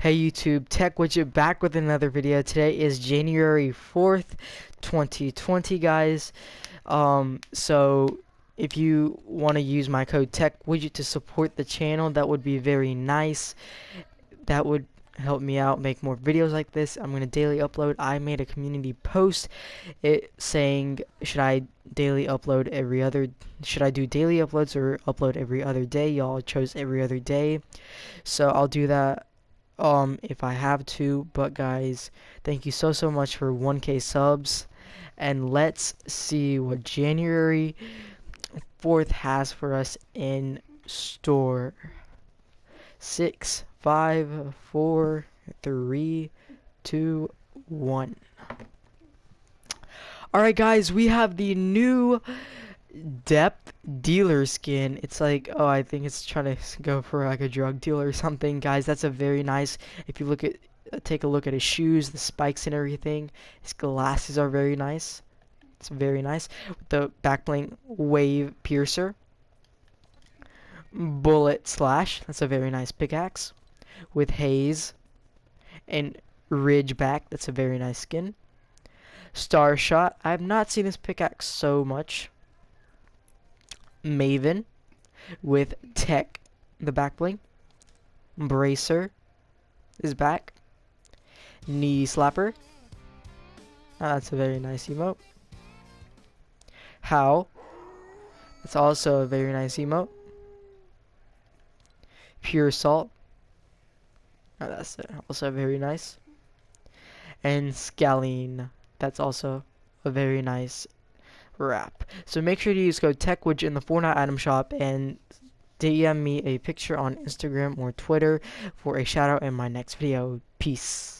Hey YouTube, Tech Widget back with another video. Today is January 4th, 2020 guys. Um, so if you want to use my code Tech Widget to support the channel, that would be very nice. That would help me out make more videos like this. I'm going to daily upload. I made a community post it saying should I daily upload every other should I do daily uploads or upload every other day? Y'all chose every other day. So I'll do that um if I have to, but guys, thank you so so much for 1k subs and let's see what January 4th has for us in store. Six, five, four, three, two, one. Alright guys, we have the new depth dealer skin. It's like oh i think it's trying to go for like a drug dealer or something. Guys that's a very nice if you look at uh, take a look at his shoes the spikes and everything his glasses are very nice. It's very nice. The back bling wave piercer. Bullet slash that's a very nice pickaxe. With haze and ridge back that's a very nice skin. Star shot i've not seen this pickaxe so much Maven with Tech, the back bling. Bracer is back. Knee Slapper. Oh, that's a very nice emote. How. That's also a very nice emote. Pure Salt. Oh, that's also very nice. And Scalene. That's also a very nice wrap. So make sure to use code TechWidget in the Fortnite item shop and DM me a picture on Instagram or Twitter for a shout out in my next video. Peace.